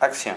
Acción.